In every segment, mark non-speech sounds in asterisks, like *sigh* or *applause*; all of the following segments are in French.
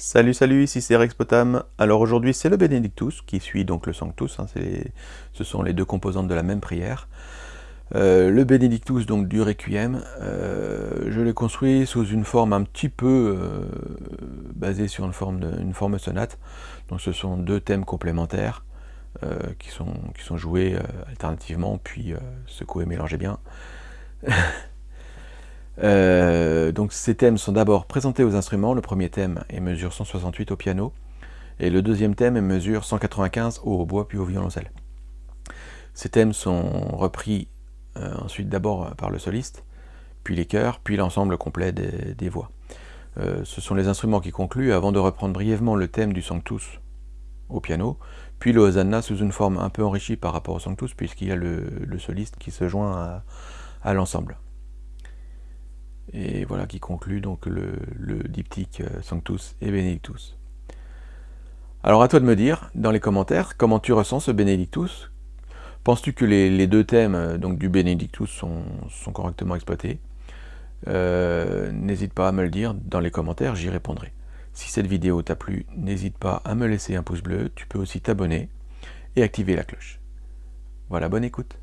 Salut salut, ici c'est Rex Potam. Alors aujourd'hui c'est le Benedictus qui suit donc le Sanctus, hein, ce sont les deux composantes de la même prière. Euh, le Benedictus donc du Requiem, euh, je l'ai construit sous une forme un petit peu euh, basée sur une forme, sonate. Donc ce sont deux thèmes complémentaires qui, sont, qui sont joués alternativement puis secoués, mélangés bien. *laughs* Euh, donc ces thèmes sont d'abord présentés aux instruments. Le premier thème est mesure 168 au piano, et le deuxième thème est mesure 195 au hautbois puis au violoncelle. Ces thèmes sont repris euh, ensuite d'abord par le soliste, puis les chœurs, puis l'ensemble complet des, voix. Euh, ce sont les instruments qui concluent avant de reprendre brièvement le thème du Sanctus au piano, puis le Hosanna sous une forme un peu enrichie par rapport au Sanctus, puisqu'il y a le, soliste qui se joint à l'ensemble et voilà qui conclut donc le, diptyque euh, Sanctus et Benedictus. Alors à toi de me dire dans les commentaires comment tu ressens ce Benedictus? Penses-tu que les, deux thèmes euh, donc, du Benedictus sont, correctement exploités? Euh, N'hésite pas à me le dire dans les commentaires, j'y répondrai. Si cette vidéo t'a plu, n'hésite pas à me laisser un pouce bleu, tu peux aussi t'abonner et activer la cloche. Voilà, bonne écoute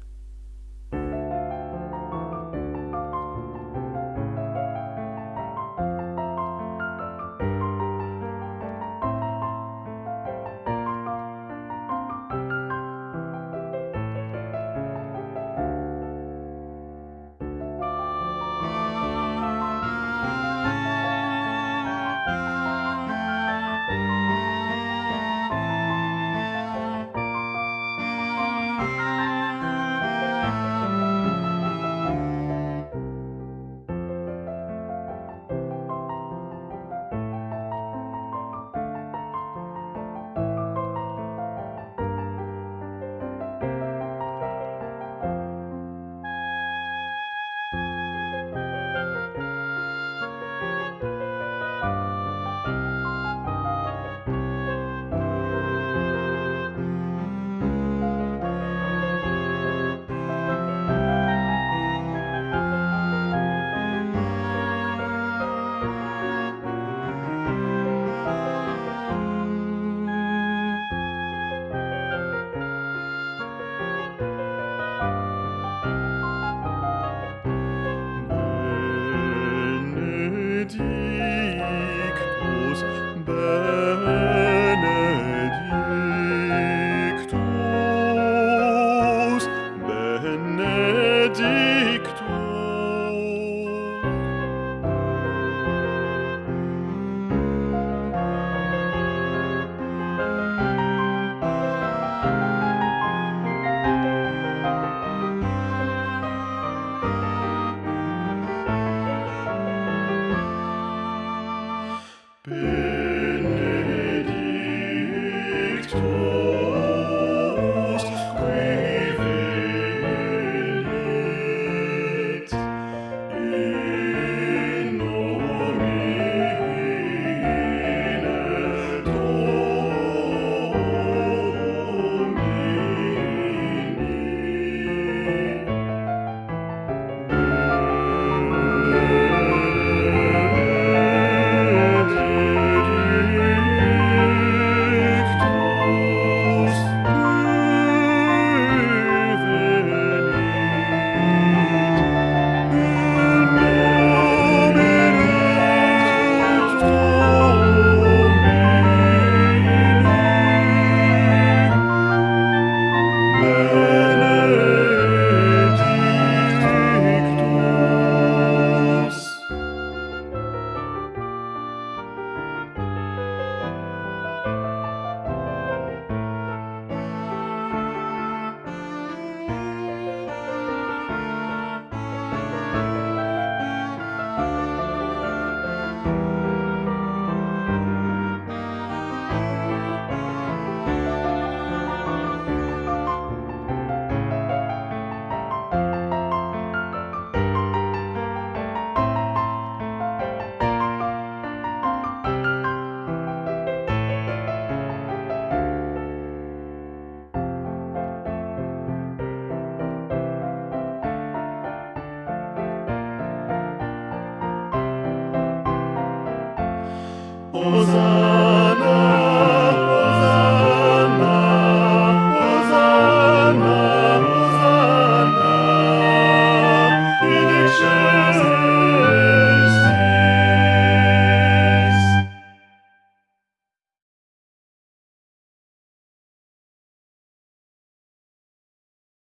Hosanna.